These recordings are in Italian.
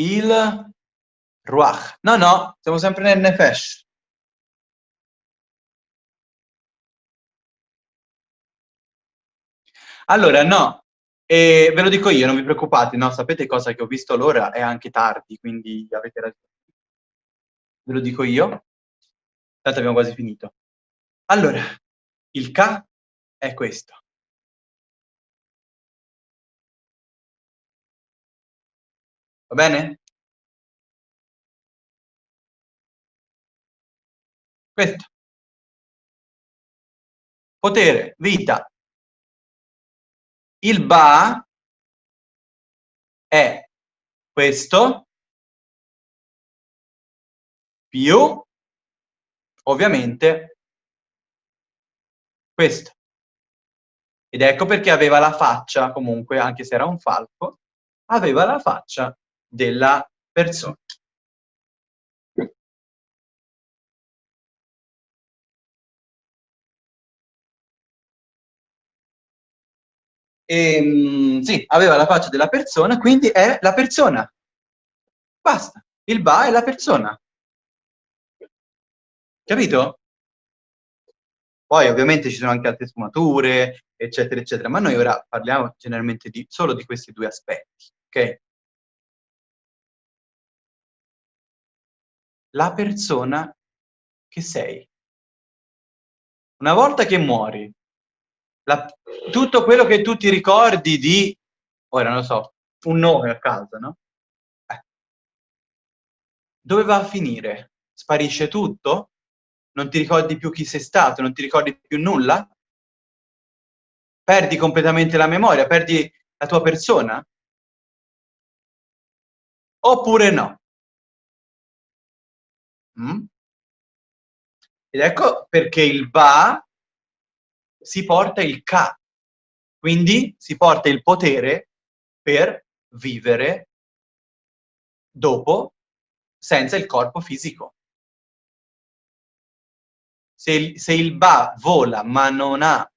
il ruach. No, no, siamo sempre nel nefesh. Allora, no, e ve lo dico io, non vi preoccupate, no, sapete cosa che ho visto l'ora è anche tardi, quindi avete ragione. Ve lo dico io. Tanto abbiamo quasi finito. Allora, il K è questo. Va bene? Questo. Potere, vita. Il Ba è questo più ovviamente questo. Ed ecco perché aveva la faccia, comunque, anche se era un falco, aveva la faccia della persona. E, ehm, sì, aveva la faccia della persona, quindi è la persona. Basta. Il ba è la persona. Capito? Poi ovviamente ci sono anche altre sfumature, eccetera, eccetera, ma noi ora parliamo generalmente di, solo di questi due aspetti, ok? La persona che sei. Una volta che muori, la, tutto quello che tu ti ricordi di, ora non so, un nome a casa, no? Eh. Dove va a finire? Sparisce tutto? Non ti ricordi più chi sei stato? Non ti ricordi più nulla? Perdi completamente la memoria? Perdi la tua persona? Oppure no? Mm? Ed ecco perché il va si porta il ka, quindi si porta il potere per vivere dopo senza il corpo fisico. Se il, se il ba vola ma non ha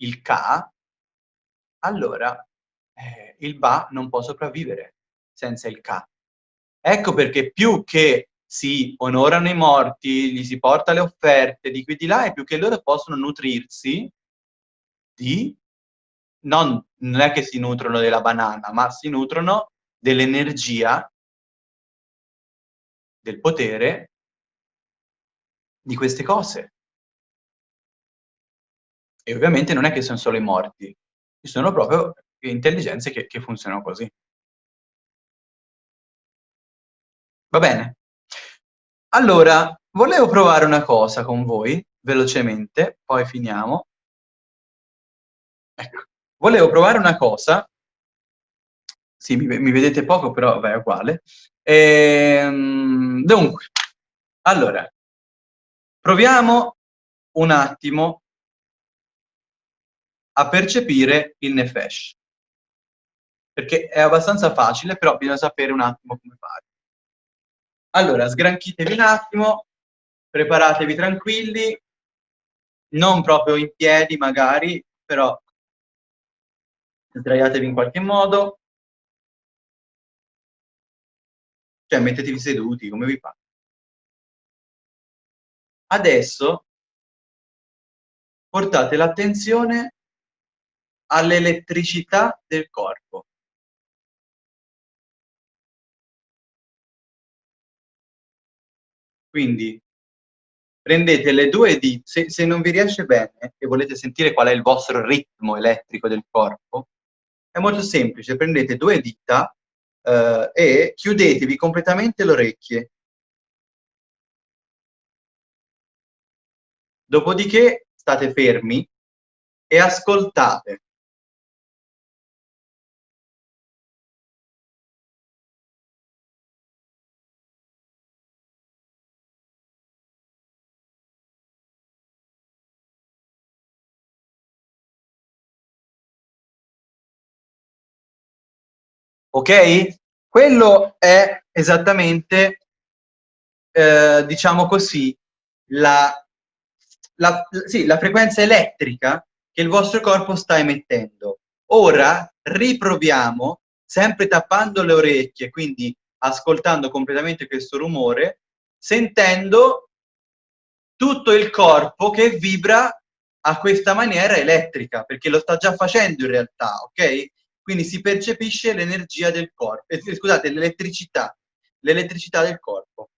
il ka, allora eh, il ba non può sopravvivere senza il ka. Ecco perché più che si onorano i morti, gli si porta le offerte di qui di là, e più che loro possono nutrirsi di... Non, non è che si nutrono della banana, ma si nutrono dell'energia, del potere di queste cose. E ovviamente non è che sono solo i morti, ci sono proprio intelligenze che, che funzionano così. Va bene? Allora, volevo provare una cosa con voi, velocemente, poi finiamo. Ecco, volevo provare una cosa, sì, mi, mi vedete poco, però vabbè, è uguale. Ehm, dunque, allora, proviamo un attimo a percepire il nefesh, perché è abbastanza facile, però bisogna sapere un attimo come fare. Allora, sgranchitevi un attimo, preparatevi tranquilli, non proprio in piedi magari, però sdraiatevi in qualche modo, cioè mettetevi seduti, come vi fa. Adesso portate l'attenzione all'elettricità del corpo. Quindi prendete le due dita, se, se, non vi riesce bene e volete sentire qual è il vostro ritmo elettrico del corpo, è molto semplice, prendete due dita eh, e chiudetevi completamente le orecchie. Dopodiché state fermi e ascoltate. Ok? Quello è esattamente, eh, diciamo così, la, la, sì, la frequenza elettrica che il vostro corpo sta emettendo. Ora riproviamo, sempre tappando le orecchie, quindi ascoltando completamente questo rumore, sentendo tutto il corpo che vibra a questa maniera elettrica, perché lo sta già facendo in realtà, ok? Quindi si percepisce l'energia del corpo, eh, scusate, l'elettricità, l'elettricità del corpo.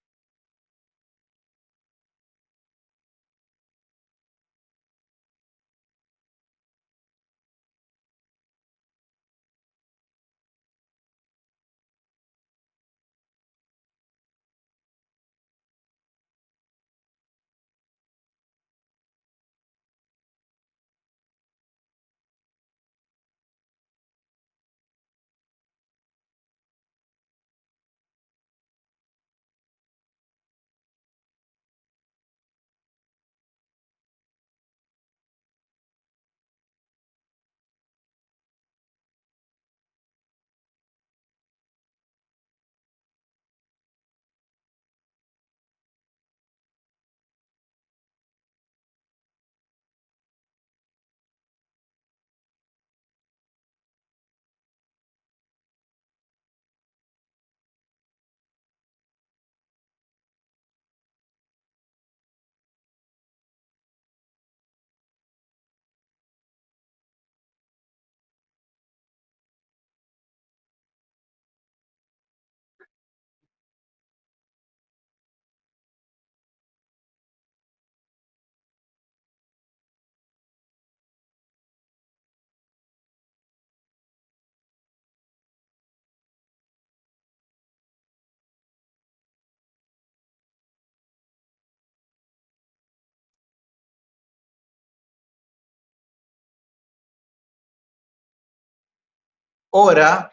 Ora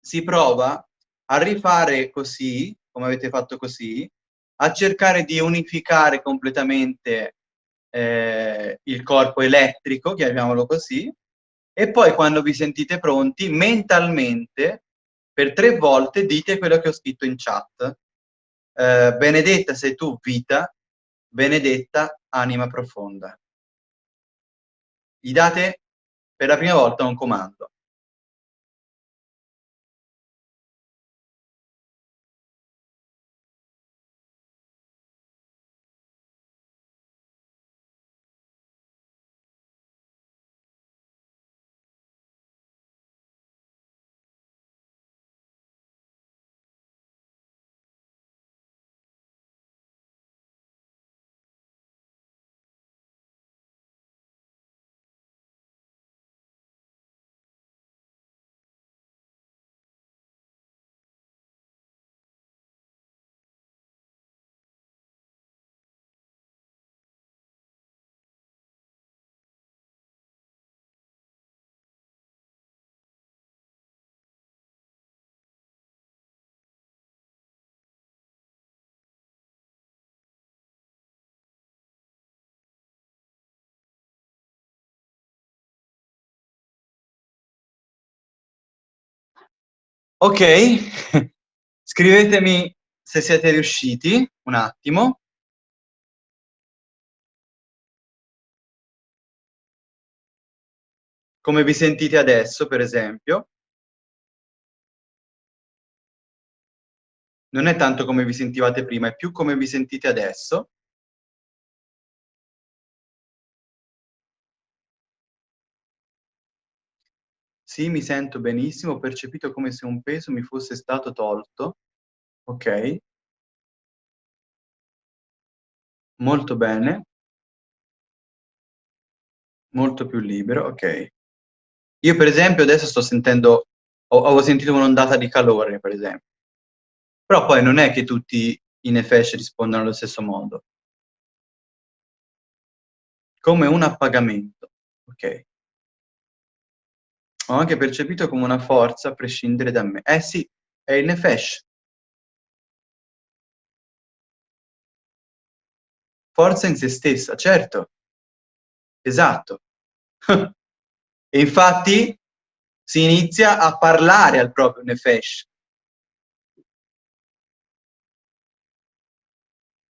si prova a rifare così, come avete fatto così, a cercare di unificare completamente eh, il corpo elettrico, chiamiamolo così, e poi quando vi sentite pronti, mentalmente, per tre volte dite quello che ho scritto in chat. Eh, benedetta sei tu, vita, benedetta, anima profonda. Gli date per la prima volta un comando. Ok, scrivetemi se siete riusciti, un attimo. Come vi sentite adesso, per esempio. Non è tanto come vi sentivate prima, è più come vi sentite adesso. Sì, mi sento benissimo, ho percepito come se un peso mi fosse stato tolto. Ok. Molto bene. Molto più libero, ok. Io per esempio adesso sto sentendo, ho, ho sentito un'ondata di calore per esempio. Però poi non è che tutti i Nefesh rispondono allo stesso modo. Come un appagamento, ok ho anche percepito come una forza a prescindere da me. Eh sì, è il Nefesh. Forza in se stessa, certo. Esatto. e infatti si inizia a parlare al proprio Nefesh.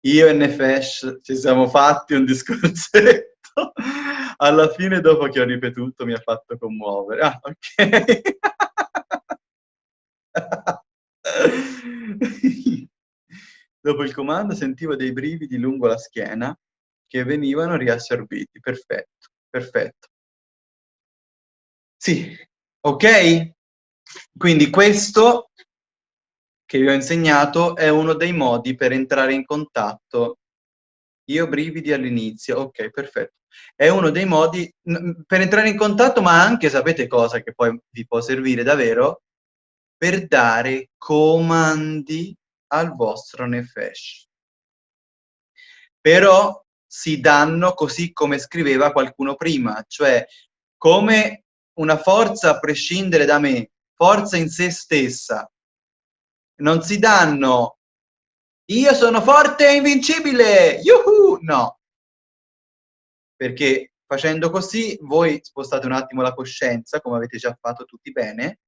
Io e Nefesh ci siamo fatti un discorsetto alla fine dopo che ho ripetuto mi ha fatto commuovere. Ah, ok. Dopo il comando sentivo dei brividi lungo la schiena che venivano riassorbiti. Perfetto, perfetto. Sì, ok? Quindi questo che vi ho insegnato è uno dei modi per entrare in contatto. Io brividi all'inizio, ok, perfetto. È uno dei modi per entrare in contatto, ma anche, sapete cosa che poi vi può servire davvero? Per dare comandi al vostro nefesh. Però si danno così come scriveva qualcuno prima, cioè come una forza a prescindere da me, forza in se stessa. Non si danno io sono forte e invincibile, yuhu! No. Perché facendo così voi spostate un attimo la coscienza, come avete già fatto tutti bene,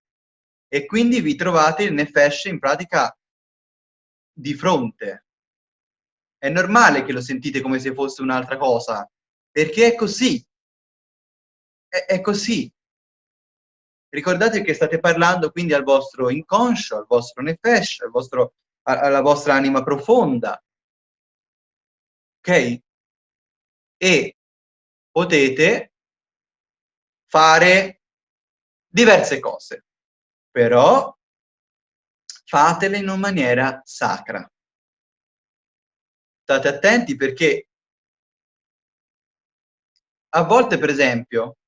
e quindi vi trovate il nefesh in pratica di fronte. È normale che lo sentite come se fosse un'altra cosa, perché è così. È, è così. Ricordate che state parlando quindi al vostro inconscio, al vostro nefesh, al vostro, alla vostra anima profonda. Ok? E potete fare diverse cose, però fatele in una maniera sacra. State attenti perché a volte, per esempio,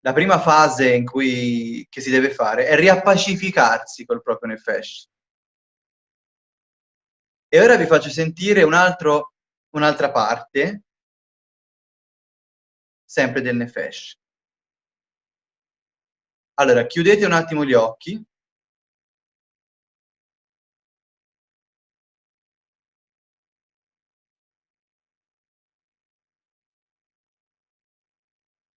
la prima fase in cui che si deve fare è riappacificarsi col proprio nefesh. E ora vi faccio sentire un altro, un'altra parte, sempre del nefesh. Allora, chiudete un attimo gli occhi.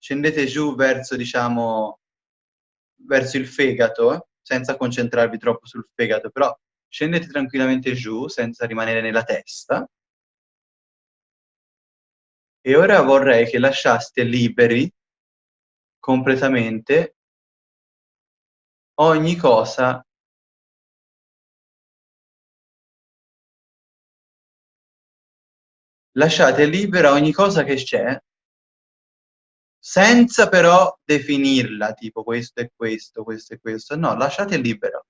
scendete giù verso, diciamo, verso il fegato, senza concentrarvi troppo sul fegato, però scendete tranquillamente giù, senza rimanere nella testa. E ora vorrei che lasciaste liberi completamente ogni cosa lasciate libera ogni cosa che c'è senza però definirla, tipo questo è questo, questo è questo. No, lasciate libero.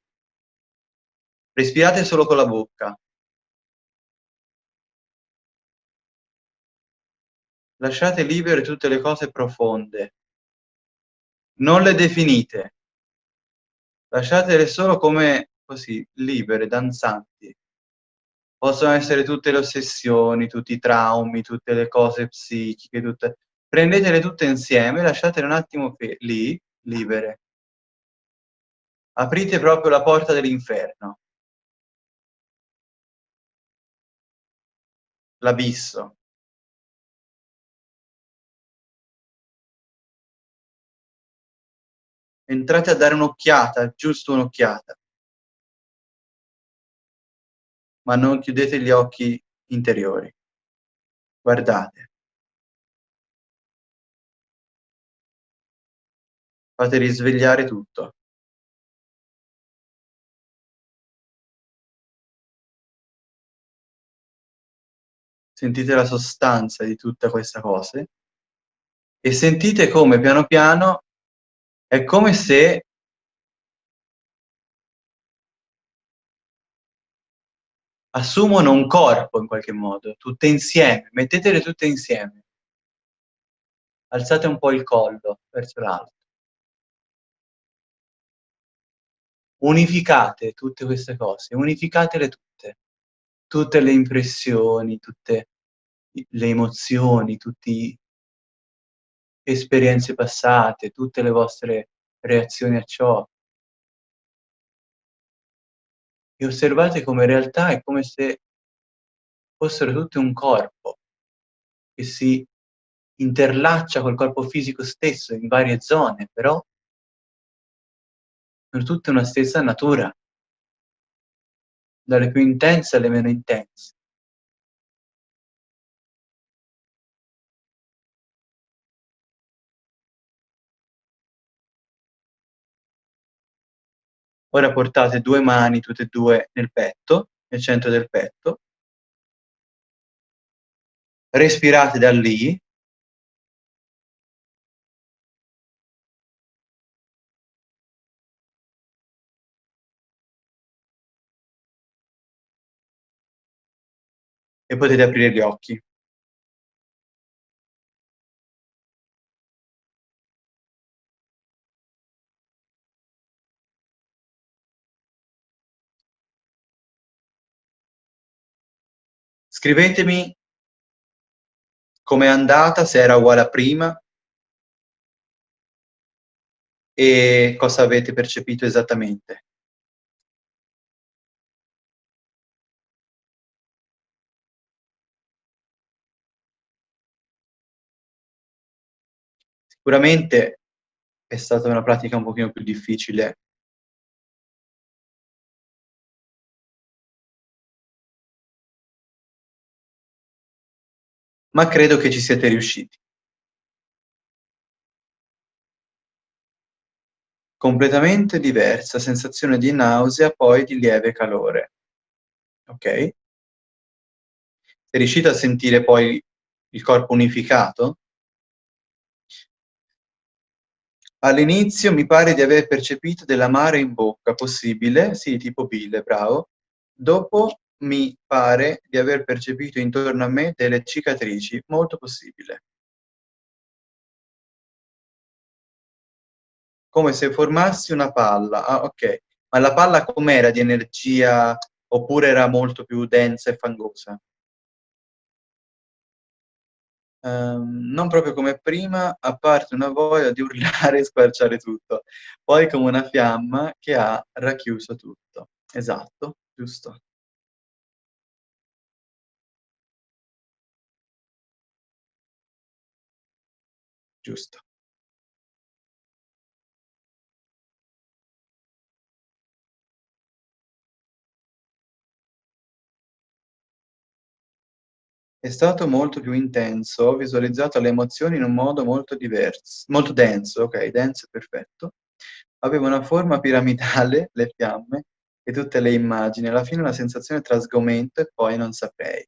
Respirate solo con la bocca. Lasciate libere tutte le cose profonde. Non le definite. Lasciatele solo come così, libere, danzanti. Possono essere tutte le ossessioni, tutti i traumi, tutte le cose psichiche, tutte prendetele tutte insieme, lasciatele un attimo lì, libere. Aprite proprio la porta dell'inferno. L'abisso. Entrate a dare un'occhiata, giusto un'occhiata. Ma non chiudete gli occhi interiori. Guardate. Fate risvegliare tutto. Sentite la sostanza di tutta questa cosa e sentite come piano piano è come se assumono un corpo in qualche modo, tutte insieme, mettetele tutte insieme. Alzate un po' il collo verso l'alto. unificate tutte queste cose, unificatele tutte, tutte le impressioni, tutte le emozioni, tutte le esperienze passate, tutte le vostre reazioni a ciò. E osservate come in realtà è come se fossero tutte un corpo che si interlaccia col corpo fisico stesso in varie zone, però per tutte una stessa natura, dalle più intense alle meno intense. Ora portate 2 mani, tutte e 2, nel petto, nel centro del petto. Respirate da lì. E potete aprire gli occhi. Scrivetemi com'è andata, se era uguale a prima e cosa avete percepito esattamente. Sicuramente è stata una pratica un pochino più difficile ma credo che ci siete riusciti. Completamente diversa sensazione di nausea, poi di lieve calore. Okay? Sei riuscito a sentire poi il corpo unificato? All'inizio mi pare di aver percepito dell'amaro in bocca, possibile? Sì, tipo bile, bravo. Dopo mi pare di aver percepito intorno a me delle cicatrici, molto possibile. Come se formassi una palla. Ah, ok. Ma la palla com'era di energia oppure era molto più densa e fangosa? Um, non proprio come prima, a parte una voglia di urlare e squarciare tutto. Poi come una fiamma che ha racchiuso tutto. Esatto, giusto. Giusto. È stato molto più intenso, ho visualizzato le emozioni in un modo molto divers molto denso, okay, denso perfetto. Aveva una forma piramidale, le fiamme e tutte le immagini. Alla fine una sensazione tra sgomento e poi non saprei.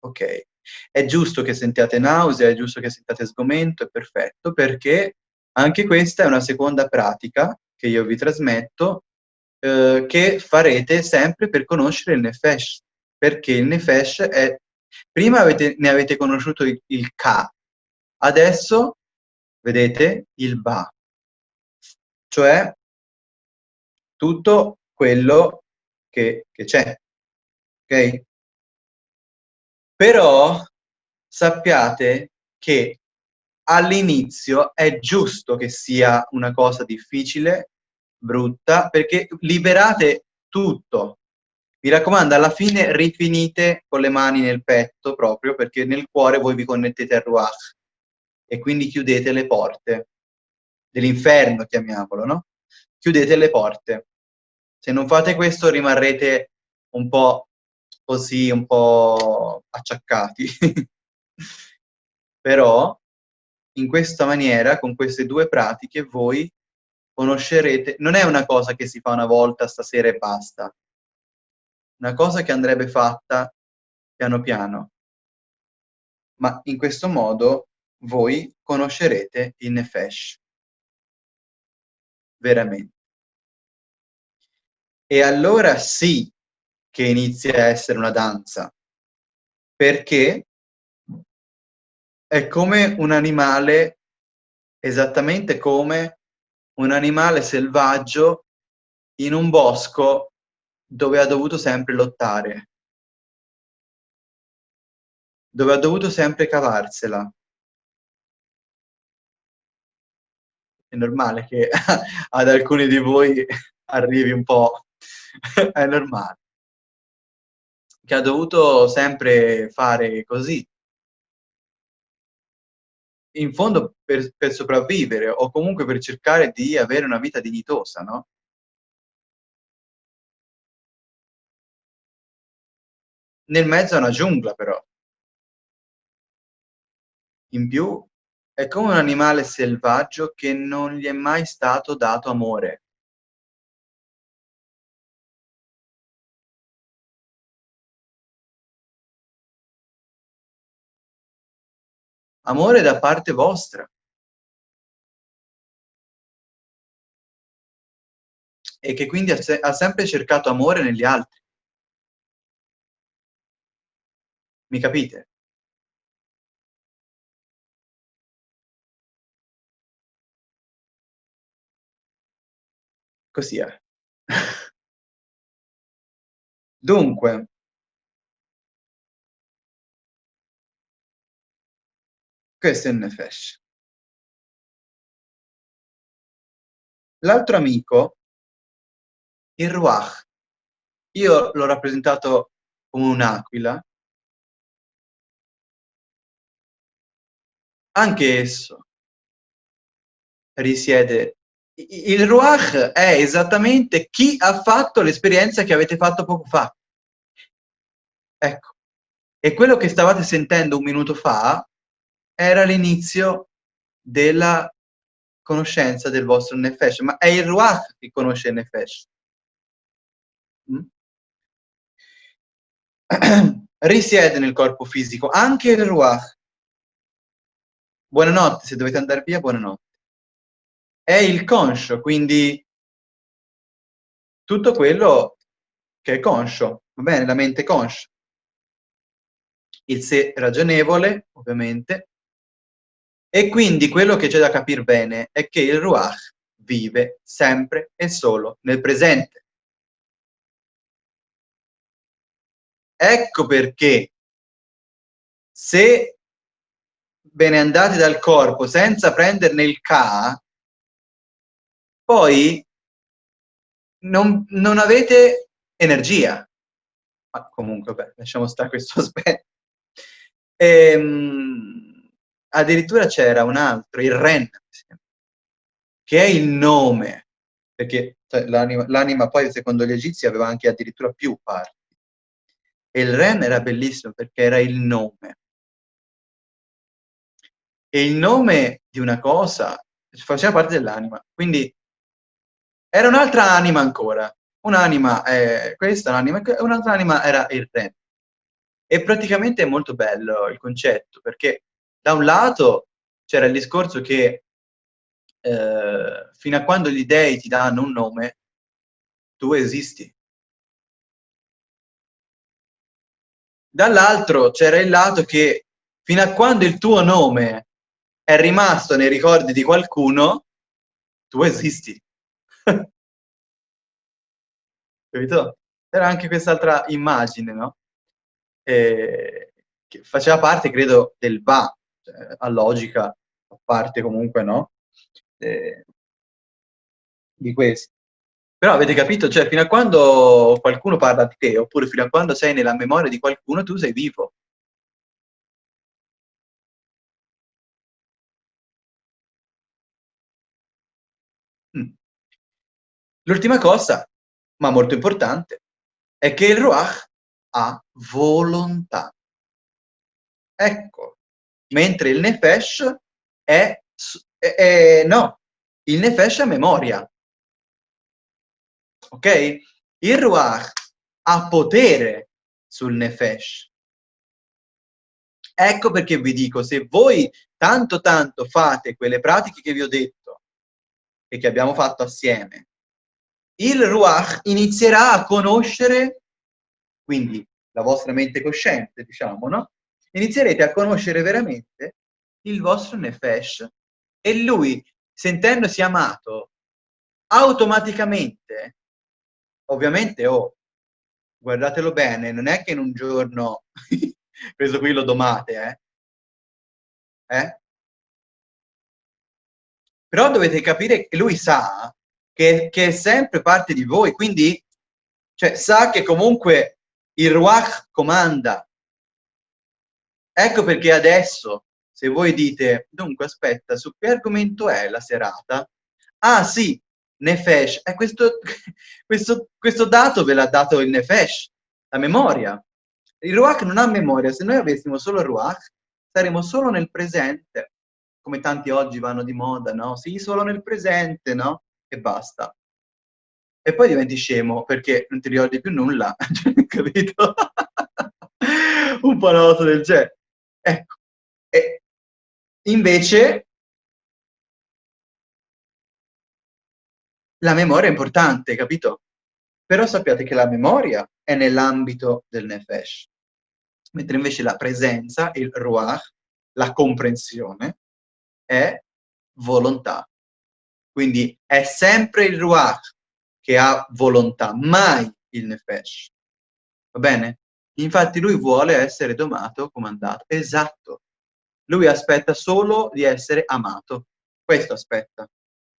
Okay. È giusto che sentiate nausea, è giusto che sentiate sgomento, è perfetto, perché anche questa è una seconda pratica che io vi trasmetto, uhm, che farete sempre per conoscere il Nefesh, perché il Nefesh è prima avete ne avete conosciuto il il Ka, adesso vedete il Ba. Cioè tutto quello che c'è, okay? Però sappiate che all'inizio è giusto che sia una cosa difficile, brutta, perché liberate tutto. Mi raccomando, alla fine rifinite con le mani nel petto proprio, perché nel cuore voi vi connettete al Ruach e quindi chiudete le porte dell'inferno, chiamiamolo, no, chiudete le porte. Se non fate questo rimarrete un po' così, un po' acciaccati. Però in questa maniera, con queste 2 pratiche, voi conoscerete non è una cosa che si fa una volta stasera e basta. Una cosa che andrebbe fatta piano piano. Ma in questo modo voi conoscerete il Nefesh. Veramen E allora sì che inizia a essere una danza. Perché è come un animale esattamente come un animale selvaggio in un bosco dove ha dovuto sempre lottare. Dove ha dovuto sempre cavarsela. È normale che ad alcuni di voi arrivi un po' è normale. Che ha dovuto sempre fare così. In fondo per per sopravvivere o comunque per cercare di avere una vita dignitosa, no? Nel mezzo a una giungla però. In più è come un animale selvaggio che non gli è mai stato dato amore. Amore da parte vostra. E che quindi ha, se ha sempre cercato amore negli altri. Mi capite? Così è. Dunque questo è Nefesh. L'altro amico, il Ruach, io l'ho rappresentato come un'aquila. Anche esso risiede il Ruach è esattamente chi ha fatto l'esperienza che avete fatto poco fa. Ecco. E quello che stavate sentendo un minuto fa era l'inizio della conoscenza del vostro Nefesh, ma è il Ruach che conosce il Nefesh. Mm? Risiede nel corpo fisico, anche il Ruach. Buonanotte, se dovete andare via, buonanotte è il conscio, quindi tutto quello che è conscio, va bene? La mente conscia. Il sé ragionevole, ovviamente. E quindi quello che c'è da capire bene è che il Ruach vive sempre e solo nel presente. Ecco perché se ve ne andate dal corpo senza prenderne il Ka, poi non, non avete energia. Ma comunque, beh, lasciamo stare questo aspetto. Ehm, addirittura c'era un altro, il Ren, che è il nome, perché cioè, l'anima poi secondo gli egizi aveva anche addirittura più parti. E il Ren era bellissimo perché era il nome. E il nome di una cosa faceva parte dell'anima. Quindi era un'altra anima ancora. Un'anima è questa, un'anima un'altra anima era il re. E praticamente è molto bello il concetto, perché da un lato c'era il discorso che eh, fino a quando gli dei ti danno un nome, tu esisti. Dall'altro c'era il lato che fino a quando il tuo nome è rimasto nei ricordi di qualcuno, tu esisti. Capito? C'era anche quest'altra immagine, no? E, che faceva parte, credo, del va, a logica, a parte comunque, no? E, di questo. Però avete capito, cioè fino a quando qualcuno parla di te, oppure fino a quando sei nella memoria di qualcuno, tu sei vivo. Mm. L'ultima cosa, ma molto importante, è che il Ruach ha volontà. Ecco, mentre il Nefesh è, è, no, il Nefesh è memoria. Ok? Il Ruach ha potere sul Nefesh. Ecco perché vi dico, se voi tanto tanto fate quelle pratiche che vi ho detto e che abbiamo fatto assieme, il Ruach inizierà a conoscere, quindi la vostra mente cosciente, diciamo, no? Inizierete a conoscere veramente il vostro Nefesh e lui, sentendosi amato, automaticamente, ovviamente, oh, guardatelo bene, non è che in un giorno questo qui lo domate, eh? eh? Però dovete capire che lui sa che, che, è sempre parte di voi, quindi cioè, sa che comunque il Ruach comanda. Ecco perché adesso, se voi dite, dunque aspetta, su che argomento è la serata? Ah sì, Nefesh, eh, questo, questo, questo dato ve l'ha dato il Nefesh, la memoria. Il Ruach non ha memoria, se noi avessimo solo Ruach, saremmo solo nel presente, come tanti oggi vanno di moda, no? Sì, solo nel presente, no? e basta. E poi diventi scemo perché non ti ricordi più nulla, capito? Un po' una cosa del genere. Ecco, e Invece la memoria è importante, capito? Però sappiate che la memoria è nell'ambito del nefesh, mentre invece la presenza, il ruach, la comprensione, è volontà. Quindi è sempre il ruach che ha volontà, mai il nefesh. Va bene? Infatti lui vuole essere domato, comandato. Esatto. Lui aspetta solo di essere amato. Questo aspetta.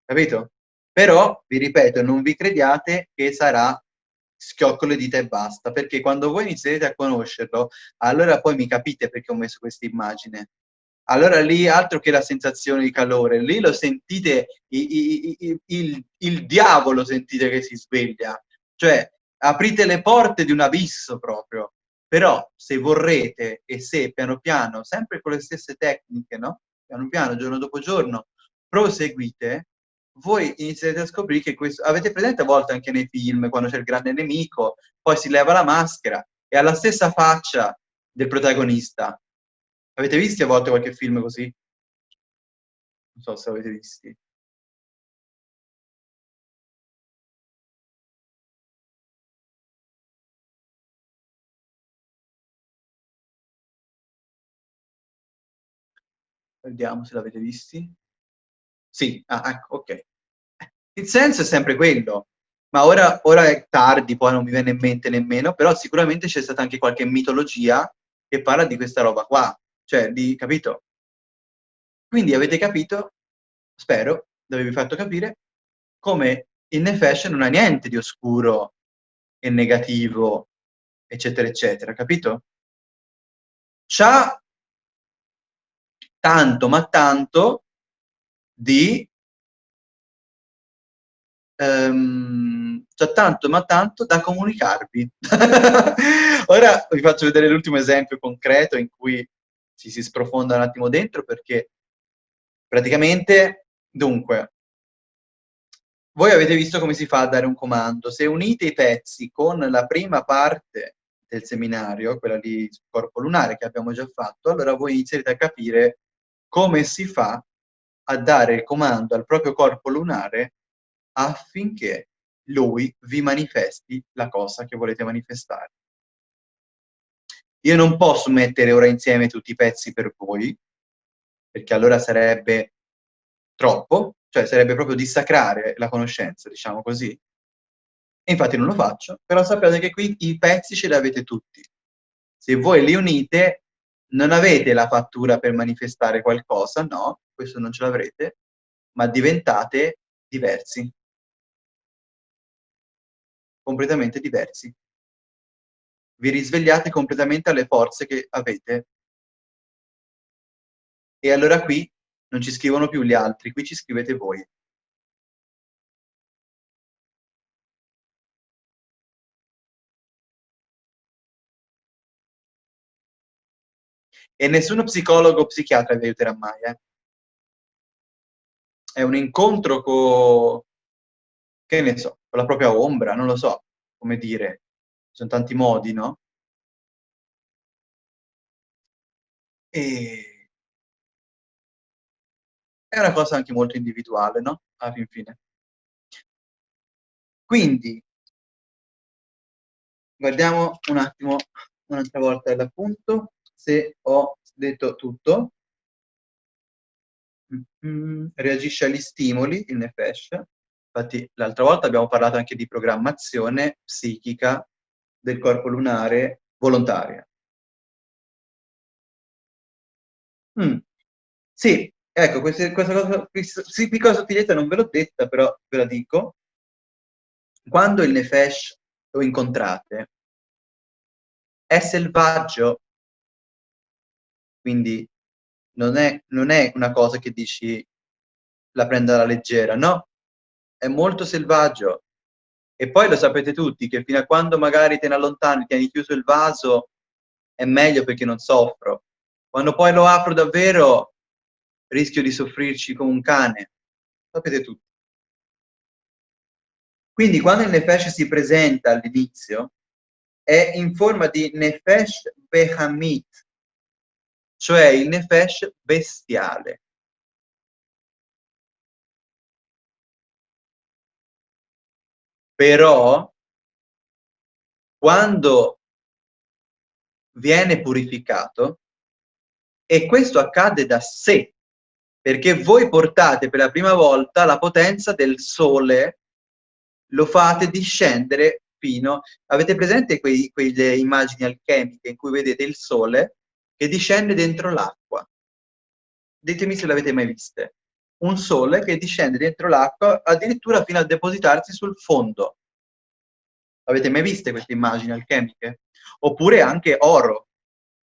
Capito? Però, vi ripeto, non vi crediate che sarà schiocco le dita e basta, perché quando voi inizierete a conoscerlo, allora poi mi capite perché ho messo questa immagine. Allora lì, altro che la sensazione di calore, lì lo sentite, il, il, il, il diavolo sentite che si sveglia. Cioè, aprite le porte di un abisso proprio. Però, se vorrete e se piano piano, sempre con le stesse tecniche, no? Piano piano, giorno dopo giorno, proseguite, voi inizierete a scoprire che questo... Avete presente a volte anche nei film, quando c'è il grande nemico, poi si leva la maschera e ha la stessa faccia del protagonista. Avete visto a volte qualche film così? Non so se avete visti. Vediamo se l'avete visti. Sì, ah, ecco, ok. Il senso è sempre quello, ma ora, ora, è tardi, poi non mi viene in mente nemmeno, però sicuramente c'è stata anche qualche mitologia che parla di questa roba qua, cioè, di, capito? Quindi avete capito, spero, di avervi fatto capire, come il Nefesh non ha niente di oscuro e negativo, eccetera, eccetera, capito? C'ha tanto, ma tanto, di ehm, c'è tanto ma tanto da comunicarvi. Ora vi faccio vedere l'ultimo esempio concreto in cui ci si sprofonda un attimo dentro perché praticamente, dunque, voi avete visto come si fa a dare un comando. Se unite i pezzi con la prima parte del seminario, quella di corpo lunare che abbiamo già fatto, allora voi inizierete a capire come si fa a dare il comando al proprio corpo lunare affinché lui vi manifesti la cosa che volete manifestare. Io non posso mettere ora insieme tutti i pezzi per voi, perché allora sarebbe troppo, cioè sarebbe proprio dissacrare la conoscenza, diciamo così. E infatti non lo faccio, però sappiate che qui i pezzi ce li avete tutti. Se voi li unite, non avete la fattura per manifestare qualcosa, no, questo non ce l'avrete, ma diventate diversi completamente diversi. Vi risvegliate completamente alle forze che avete. E allora qui non ci scrivono più gli altri, qui ci scrivete voi. E nessuno psicologo o psichiatra vi aiuterà mai, eh? È un incontro con che ne so, con la propria ombra, non lo so come dire, ci sono tanti modi, no? E... È una cosa anche molto individuale, no? Alla fin fine. Quindi, guardiamo un attimo un'altra volta l'appunto, se ho detto tutto. Reagisce agli stimoli, il Nefesh, Infatti l'altra volta abbiamo parlato anche di programmazione psichica del corpo lunare volontaria. Mm. Sì, ecco, questa, questa cosa, questa piccola sottigliezza non ve l'ho detta, però ve la dico. Quando il Nefesh lo incontrate, è selvaggio, quindi non è, non è una cosa che dici la prendo alla leggera, no, è molto selvaggio. E poi lo sapete tutti, che fino a quando magari te ne allontani, tieni chiuso il vaso, è meglio perché non soffro. Quando poi lo apro davvero, rischio di soffrirci come un cane. Sapete tutti. Quindi quando il Nefesh si presenta all'inizio, è in forma di Nefesh Behamit, cioè il nefesh bestiale. Però, quando viene purificato, e questo accade da sé, perché voi portate per la prima volta la potenza del sole, lo fate discendere fino... Avete presente quei, quelle immagini alchemiche in cui vedete il sole che discende dentro l'acqua? Ditemi se l'avete mai viste. Un sole che discende dentro l'acqua addirittura fino a depositarsi sul fondo. Avete mai viste queste immagini alchemiche? Oppure anche oro,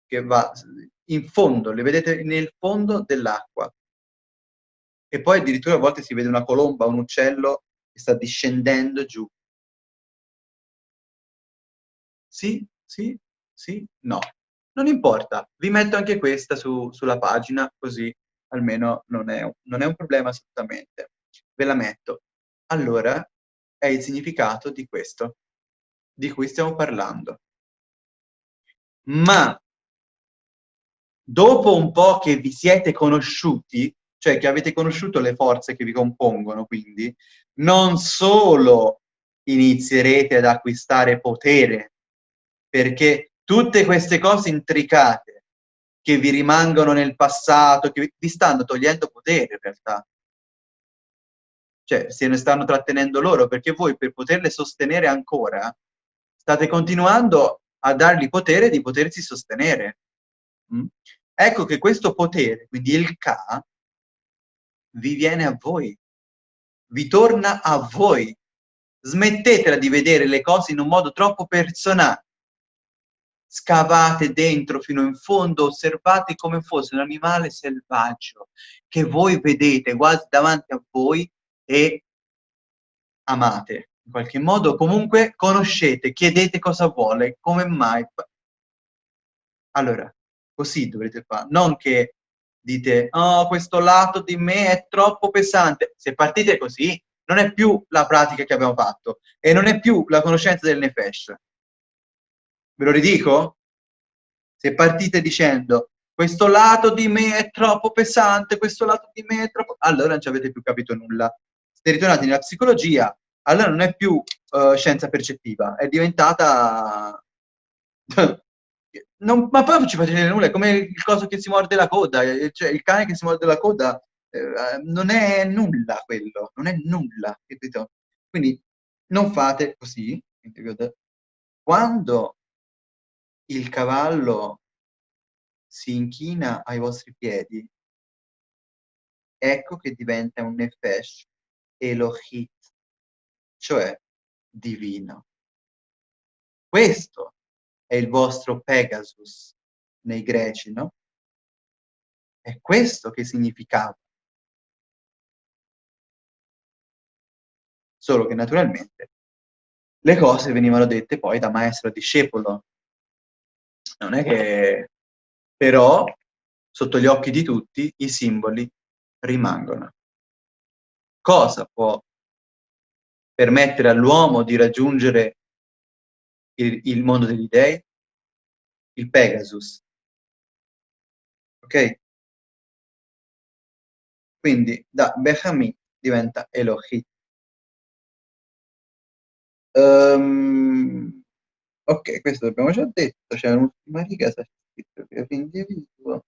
che va in fondo, le vedete nel fondo dell'acqua. E poi addirittura a volte si vede una colomba, un uccello che sta discendendo giù. Sì, sì, sì, no. Non importa, vi metto anche questa su, sulla pagina, così almeno non è, non è un problema assolutamente. Ve la metto. Allora, è il significato di questo, di cui stiamo parlando. Ma dopo un po' che vi siete conosciuti, cioè che avete conosciuto le forze che vi compongono, quindi, non solo inizierete ad acquistare potere, perché tutte queste cose intricate che vi rimangono nel passato, che vi stanno togliendo potere in realtà. Cioè, se ne stanno trattenendo loro, perché voi per poterle sostenere ancora, state continuando a dargli potere di potersi sostenere. Mm? Ecco che questo potere, quindi il Ka, vi viene a voi, vi torna a voi. Smettetela di vedere le cose in un modo troppo personale. Scavate dentro fino in fondo, osservate come fosse un animale selvaggio che voi vedete quasi davanti a voi e amate. In qualche modo comunque conoscete, chiedete cosa vuole, come mai. Allora, così dovrete fare, non che dite, oh, questo lato di me è troppo pesante. Se partite così, non è più la pratica che abbiamo fatto e non è più la conoscenza del Nefesh. Ve lo ridico? Se partite dicendo, questo lato di me è troppo pesante, questo lato di me è troppo... Allora non ci avete più capito nulla. Siete ritornati nella psicologia, allora non è più uh, scienza percettiva, è diventata non, ma poi non ci facete nulla, è come il coso che si morde la coda, eh, cioè il cane che si morde la coda eh, non è nulla quello, non è nulla, capito? Quindi non fate così, quando il cavallo si inchina ai vostri piedi, ecco che diventa un nefesh elohit, cioè divino. Questo è il vostro Pegasus nei greci, no? È questo che significava. Solo che naturalmente le cose venivano dette poi da maestro discepolo. Non è che... Però, sotto gli occhi di tutti, i simboli rimangono. Cosa può permettere all'uomo di raggiungere il, il mondo degli dei, il Pegasus. Ok? Quindi da Behami diventa Elohim. Um, ok, questo l'abbiamo già detto, c'è un'ultima riga, c'è scritto che individuo.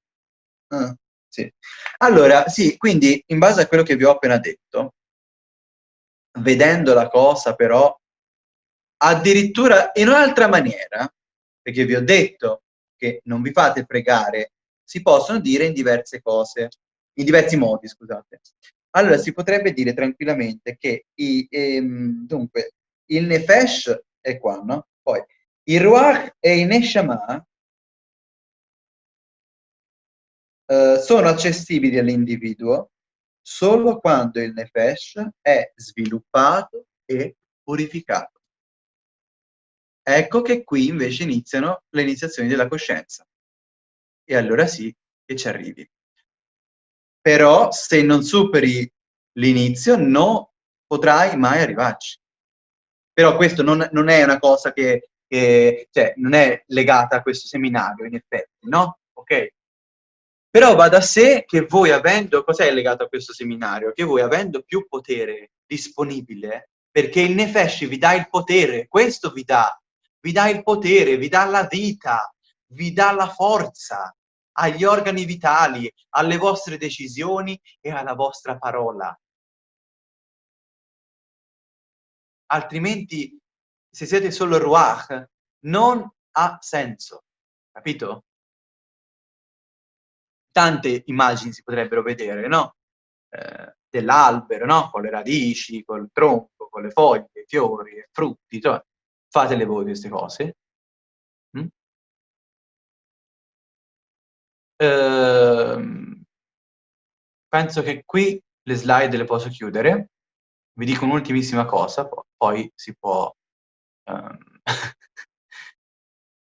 Ah, sì. Allora, sì, quindi in base a quello che vi ho appena detto, vedendo la cosa però addirittura in un'altra maniera, perché vi ho detto che non vi fate pregare, si possono dire in diverse cose, in diversi modi, scusate. Allora si potrebbe dire tranquillamente che i, ehm, dunque, il Nefesh è qua, no? Poi il Ruach e il Neshama eh, sono accessibili all'individuo solo quando il Nefesh è sviluppato e purificato. Ecco che qui invece iniziano le iniziazioni della coscienza. E allora sì che ci arrivi. Però se non superi l'inizio non potrai mai arrivarci. Però questo non, non è una cosa che, che, cioè, non è legata a questo seminario, in effetti, no? Ok? Però va da sé che voi avendo, cos'è legato a questo seminario? Che voi avendo più potere disponibile, perché il Nefesh vi dà il potere, questo vi dà, vi dà il potere, vi dà la vita, vi dà la forza agli organi vitali, alle vostre decisioni e alla vostra parola. Altrimenti, se siete solo Ruach, non ha senso, capito? tante immagini si potrebbero vedere, no? Eh, dell'albero, no? Con le radici, col tronco, con le foglie, i fiori, i frutti, cioè, fatele voi queste cose. Mm? Eh, penso che qui le slide le posso chiudere. Vi dico un'ultimissima cosa, poi si può, um,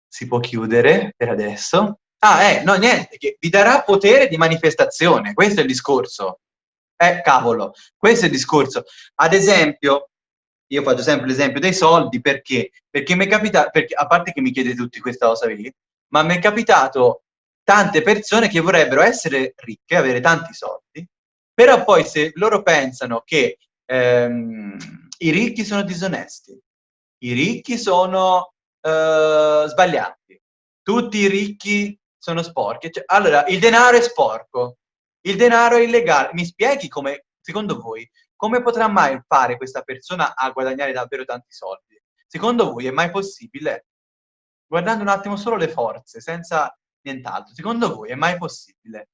si può chiudere per adesso. Ah, eh, no, niente, vi darà potere di manifestazione, questo è il discorso. Eh, cavolo, questo è il discorso. Ad esempio, io faccio sempre l'esempio dei soldi, perché? Perché mi è capitato, a parte che mi chiedete tutti questa cosa lì, ma mi è capitato tante persone che vorrebbero essere ricche, avere tanti soldi, però poi se loro pensano che ehm, i ricchi sono disonesti, i ricchi sono eh, sbagliati, tutti i ricchi sono sporche. Cioè, allora, il denaro è sporco, il denaro è illegale. Mi spieghi come, secondo voi, come potrà mai fare questa persona a guadagnare davvero tanti soldi? Secondo voi è mai possibile? Guardando un attimo solo le forze, senza nient'altro, secondo voi è mai possibile?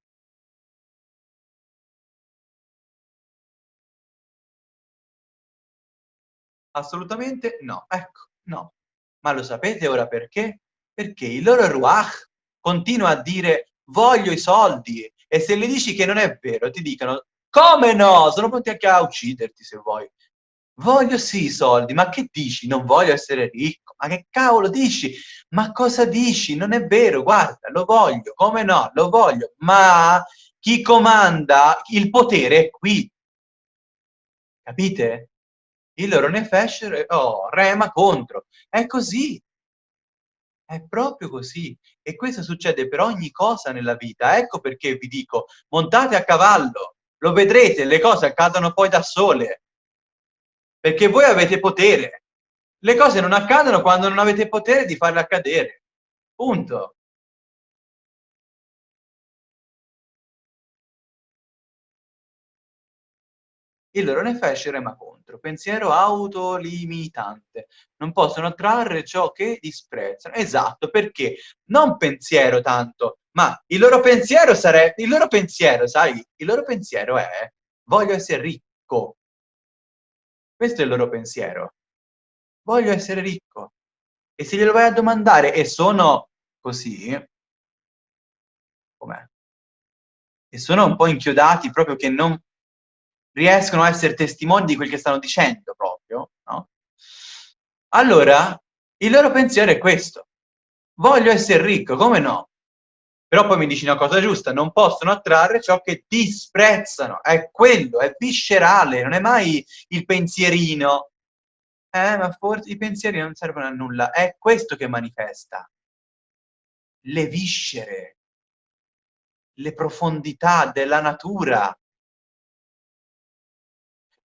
Assolutamente no. Ecco, no. Ma lo sapete ora perché? Perché il loro ruach continua a dire voglio i soldi e se le dici che non è vero ti dicono come no, sono pronti anche a ucciderti se vuoi. Voglio sì i soldi, ma che dici? Non voglio essere ricco. Ma che cavolo dici? Ma cosa dici? Non è vero, guarda, lo voglio, come no, lo voglio. Ma chi comanda il potere è qui. Capite? Il loro nefesh, oh, rema contro. È così. È proprio così. E questo succede per ogni cosa nella vita. Ecco perché vi dico, montate a cavallo, lo vedrete, le cose accadono poi da sole. Perché voi avete potere. Le cose non accadono quando non avete potere di farle accadere. Punto. Il loro ne rema contro, pensiero autolimitante. Non possono trarre ciò che disprezzano. Esatto, perché non pensiero tanto, ma il loro pensiero sarebbe, il loro pensiero, sai, il loro pensiero è voglio essere ricco. Questo è il loro pensiero. Voglio essere ricco. E se glielo vai a domandare e sono così, com'è? E sono un po' inchiodati proprio che non riescono a essere testimoni di quel che stanno dicendo proprio, no? Allora, il loro pensiero è questo. Voglio essere ricco, come no? Però poi mi dici una cosa giusta, non possono attrarre ciò che disprezzano. È quello, è viscerale, non è mai il pensierino. Eh, ma forse i pensieri non servono a nulla. È questo che manifesta. Le viscere, le profondità della natura,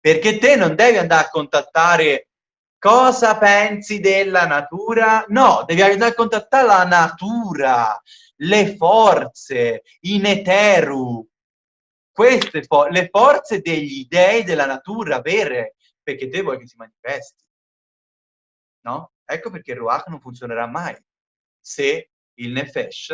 perché te non devi andare a contattare cosa pensi della natura, no, devi andare a contattare la natura, le forze, in eteru, queste fo le forze degli dei della natura vere, perché te vuoi che si manifesti. No? Ecco perché il Ruach non funzionerà mai se il Nefesh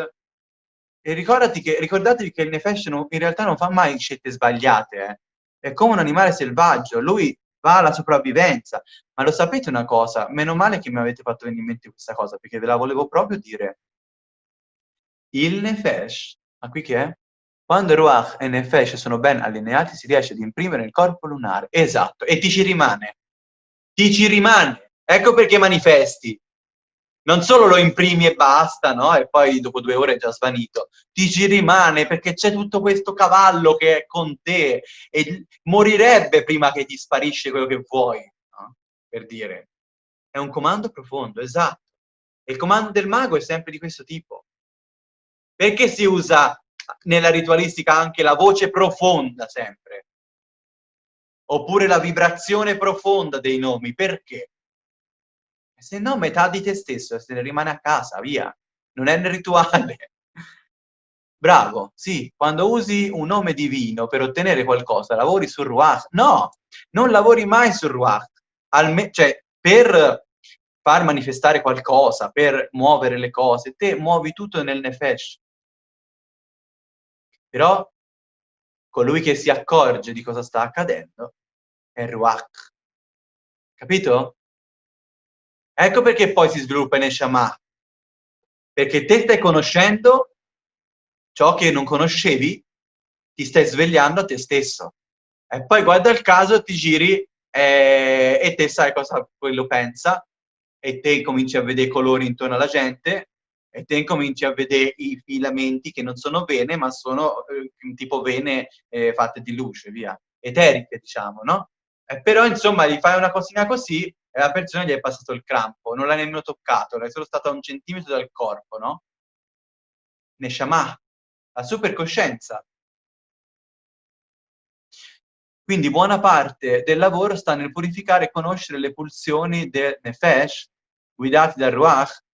e ricordati che, ricordatevi che il Nefesh non, in realtà non fa mai scelte sbagliate, eh è come un animale selvaggio, lui va alla sopravvivenza. Ma lo sapete una cosa? Meno male che mi avete fatto venire in mente questa cosa, perché ve la volevo proprio dire. Il Nefesh, ma qui che è? Quando Ruach e Nefesh sono ben allineati, si riesce ad imprimere il corpo lunare. Esatto, e ti ci rimane. Ti ci rimane. Ecco perché manifesti non solo lo imprimi e basta, no? E poi dopo due ore è già svanito, ti ci rimane perché c'è tutto questo cavallo che è con te e morirebbe prima che ti sparisce quello che vuoi, no? Per dire. È un comando profondo, esatto. E il comando del mago è sempre di questo tipo. Perché si usa nella ritualistica anche la voce profonda sempre. Oppure la vibrazione profonda dei nomi. Perché? Se no metà di te stesso se ne rimane a casa, via. Non è nel rituale. Bravo, sì, quando usi un nome divino per ottenere qualcosa, lavori sul Ruach. No, non lavori mai sul Ruach. Alme cioè, per far manifestare qualcosa, per muovere le cose, te muovi tutto nel Nefesh. Però colui che si accorge di cosa sta accadendo è Ruach. Capito? Ecco perché poi si sviluppa in Neshama. Perché te stai conoscendo ciò che non conoscevi, ti stai svegliando a te stesso. E poi guarda il caso, ti giri eh, e te sai cosa quello pensa, e te cominci a vedere i colori intorno alla gente, e te cominci a vedere i filamenti che non sono vene, ma sono eh, tipo vene eh, fatte di luce, via, eteriche, diciamo, no? Eh, però, insomma, gli fai una cosina così e la persona gli è passato il crampo, non l'hai nemmeno toccato, è solo stata a un centimetro dal corpo, no? Neshama, la supercoscienza. Quindi buona parte del lavoro sta nel purificare e conoscere le pulsioni del Nefesh, guidati dal Ruach.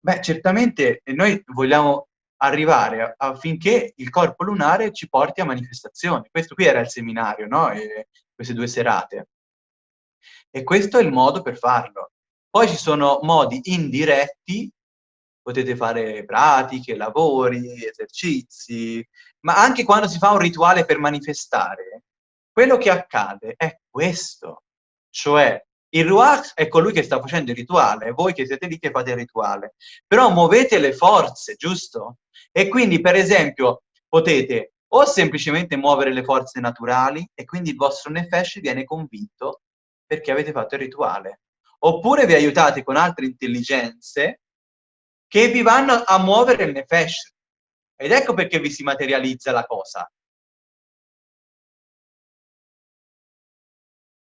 Beh, certamente noi vogliamo arrivare affinché il corpo lunare ci porti a manifestazioni. Questo qui era il seminario, no? E queste due serate. E questo è il modo per farlo. Poi ci sono modi indiretti potete fare pratiche, lavori, esercizi, ma anche quando si fa un rituale per manifestare, quello che accade è questo, cioè il Ruach è colui che sta facendo il rituale, voi che siete lì che fate il rituale, però muovete le forze, giusto? E quindi, per esempio, potete o semplicemente muovere le forze naturali e quindi il vostro Nefesh viene convinto perché avete fatto il rituale. Oppure vi aiutate con altre intelligenze che vi vanno a muovere il nefesh. Ed ecco perché vi si materializza la cosa.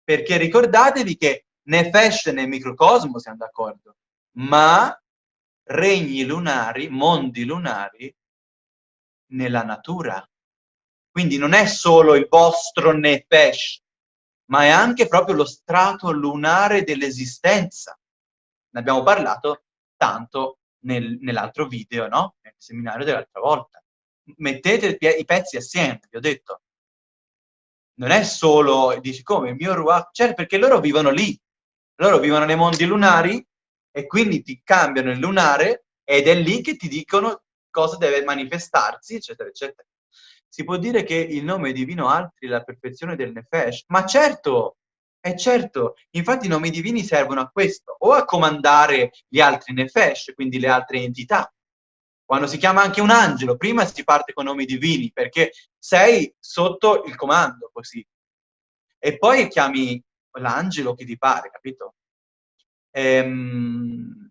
Perché ricordatevi che nefesh nel microcosmo, siamo d'accordo, ma regni lunari, mondi lunari, nella natura. Quindi non è solo il vostro nefesh, ma è anche proprio lo strato lunare dell'esistenza. Ne abbiamo parlato tanto nel, nell'altro video, no? Nel seminario dell'altra volta. Mettete i pezzi assieme, vi ho detto. Non è solo, dici come, il mio ruach, certo, perché loro vivono lì. Loro vivono nei mondi lunari e quindi ti cambiano il lunare ed è lì che ti dicono cosa deve manifestarsi, eccetera, eccetera. Si può dire che il nome divino altri la perfezione del Nefesh? Ma certo, eh certo, infatti i nomi divini servono a questo, o a comandare gli altri nefesh, quindi le altre entità. Quando si chiama anche un angelo, prima si parte con nomi divini, perché sei sotto il comando, così. E poi chiami l'angelo che ti pare, capito? Ehm,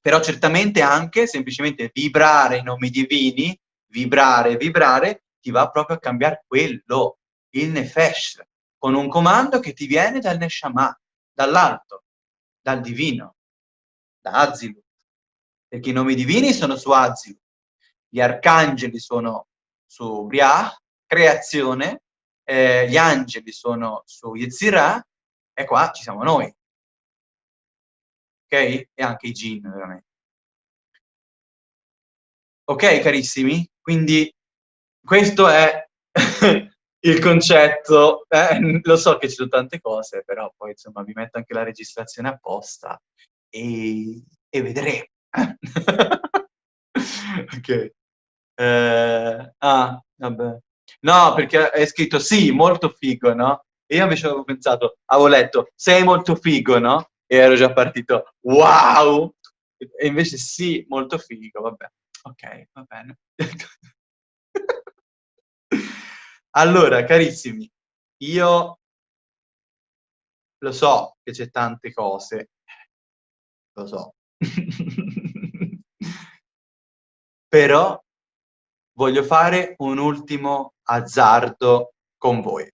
però certamente anche semplicemente vibrare i nomi divini, vibrare, vibrare, ti va proprio a cambiare quello, il nefesh con un comando che ti viene dal Neshama, dall'alto, dal divino, da Azilut. Perché i nomi divini sono su Azilut, gli arcangeli sono su Briah, creazione, eh, gli angeli sono su Yetzirah, e qua ci siamo noi. Ok? E anche i jinn, veramente. Ok, carissimi? Quindi questo è il concetto, eh, lo so che ci sono tante cose, però poi insomma vi metto anche la registrazione apposta e, e vedremo. ok. Eh, ah, vabbè. No, perché è scritto sì, molto figo, no? E io invece avevo pensato, avevo letto, sei molto figo, no? E ero già partito, wow! E invece sì, molto figo, vabbè. Ok, va bene. Allora, carissimi, io lo so che c'è tante cose, lo so, però voglio fare un ultimo azzardo con voi.